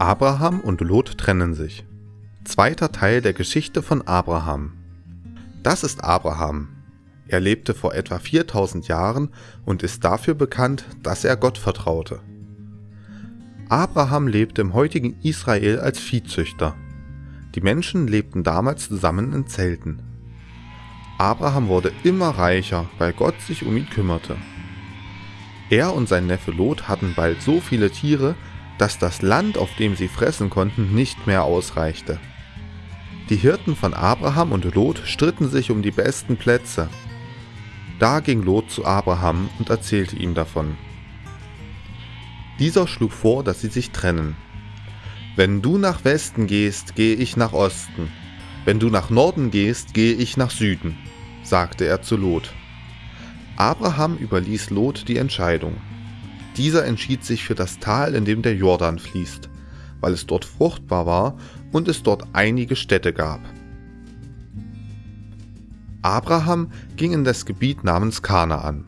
Abraham und Lot trennen sich. Zweiter Teil der Geschichte von Abraham. Das ist Abraham. Er lebte vor etwa 4000 Jahren und ist dafür bekannt, dass er Gott vertraute. Abraham lebte im heutigen Israel als Viehzüchter. Die Menschen lebten damals zusammen in Zelten. Abraham wurde immer reicher, weil Gott sich um ihn kümmerte. Er und sein Neffe Lot hatten bald so viele Tiere, dass das Land, auf dem sie fressen konnten, nicht mehr ausreichte. Die Hirten von Abraham und Lot stritten sich um die besten Plätze. Da ging Lot zu Abraham und erzählte ihm davon. Dieser schlug vor, dass sie sich trennen. Wenn du nach Westen gehst, gehe ich nach Osten. Wenn du nach Norden gehst, gehe ich nach Süden, sagte er zu Lot. Abraham überließ Lot die Entscheidung. Dieser entschied sich für das Tal, in dem der Jordan fließt, weil es dort fruchtbar war und es dort einige Städte gab. Abraham ging in das Gebiet namens Kanaan.